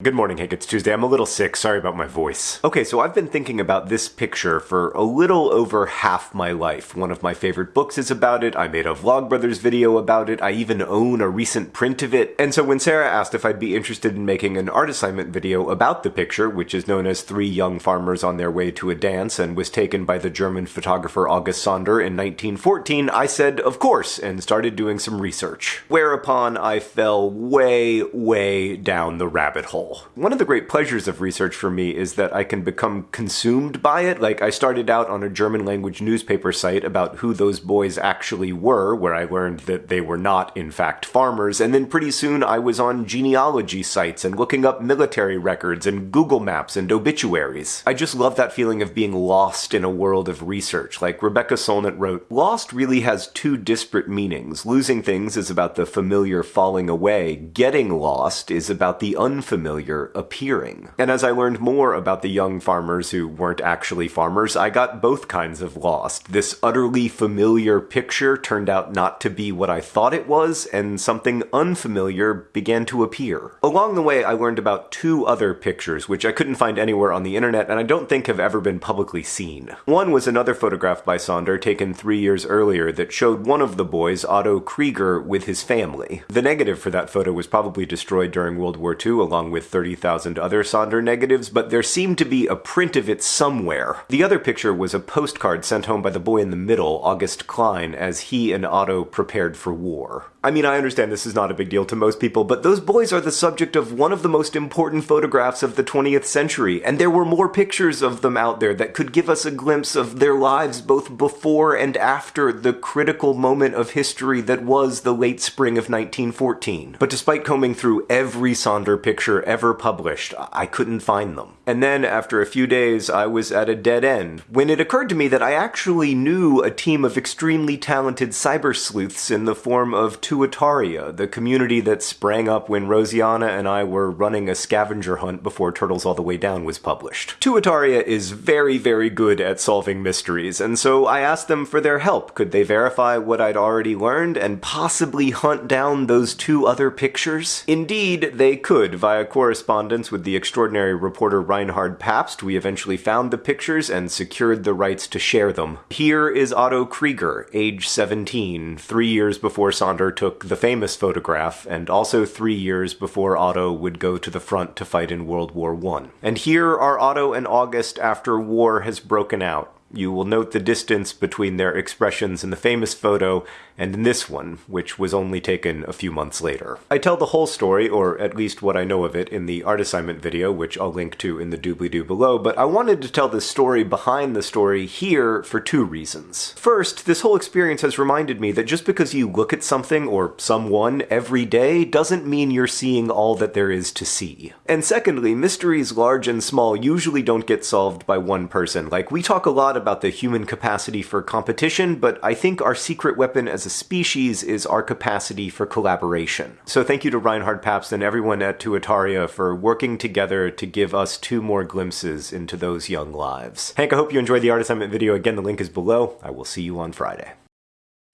Good morning, Hank. It's Tuesday. I'm a little sick. Sorry about my voice. Okay, so I've been thinking about this picture for a little over half my life. One of my favorite books is about it. I made a Vlogbrothers video about it. I even own a recent print of it. And so when Sarah asked if I'd be interested in making an art assignment video about the picture, which is known as Three Young Farmers on Their Way to a Dance and was taken by the German photographer August Sander in 1914, I said, of course, and started doing some research. Whereupon I fell way, way down the rabbit hole. One of the great pleasures of research for me is that I can become consumed by it. Like, I started out on a German language newspaper site about who those boys actually were, where I learned that they were not, in fact, farmers, and then pretty soon I was on genealogy sites and looking up military records and Google Maps and obituaries. I just love that feeling of being lost in a world of research. Like Rebecca Solnit wrote, Lost really has two disparate meanings. Losing things is about the familiar falling away. Getting lost is about the unfamiliar familiar appearing. And as I learned more about the young farmers who weren't actually farmers, I got both kinds of lost. This utterly familiar picture turned out not to be what I thought it was, and something unfamiliar began to appear. Along the way, I learned about two other pictures, which I couldn't find anywhere on the internet, and I don't think have ever been publicly seen. One was another photograph by Sander taken three years earlier that showed one of the boys, Otto Krieger, with his family. The negative for that photo was probably destroyed during World War II, along with 30,000 other Sander negatives, but there seemed to be a print of it somewhere. The other picture was a postcard sent home by the boy in the middle, August Klein, as he and Otto prepared for war. I mean, I understand this is not a big deal to most people, but those boys are the subject of one of the most important photographs of the 20th century, and there were more pictures of them out there that could give us a glimpse of their lives both before and after the critical moment of history that was the late spring of 1914. But despite combing through every Sander picture ever published, I couldn't find them. And then, after a few days, I was at a dead end, when it occurred to me that I actually knew a team of extremely talented cyber sleuths in the form of Tuataria, the community that sprang up when Rosianna and I were running a scavenger hunt before Turtles All the Way Down was published. Tuataria is very, very good at solving mysteries, and so I asked them for their help. Could they verify what I'd already learned and possibly hunt down those two other pictures? Indeed, they could. Via correspondence with the extraordinary reporter Reinhard Pabst, we eventually found the pictures and secured the rights to share them. Here is Otto Krieger, age 17, three years before Sander took the famous photograph, and also three years before Otto would go to the front to fight in World War I. And here are Otto and August after war has broken out. You will note the distance between their expressions in the famous photo and in this one, which was only taken a few months later. I tell the whole story, or at least what I know of it, in the art assignment video, which I'll link to in the doobly-doo below, but I wanted to tell the story behind the story here for two reasons. First, this whole experience has reminded me that just because you look at something or someone every day doesn't mean you're seeing all that there is to see. And secondly, mysteries large and small usually don't get solved by one person. Like, we talk a lot about the human capacity for competition, but I think our secret weapon as a species is our capacity for collaboration. So thank you to Reinhard Pabst and everyone at Tuataria for working together to give us two more glimpses into those young lives. Hank, I hope you enjoyed the art assignment video. Again, the link is below. I will see you on Friday.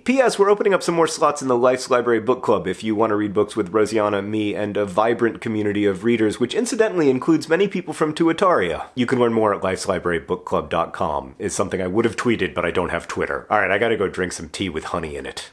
P.S. We're opening up some more slots in the Life's Library Book Club if you want to read books with Rosianna, me, and a vibrant community of readers, which incidentally includes many people from Tuataria. You can learn more at lifeslibrarybookclub.com, is something I would have tweeted, but I don't have Twitter. Alright, I gotta go drink some tea with honey in it.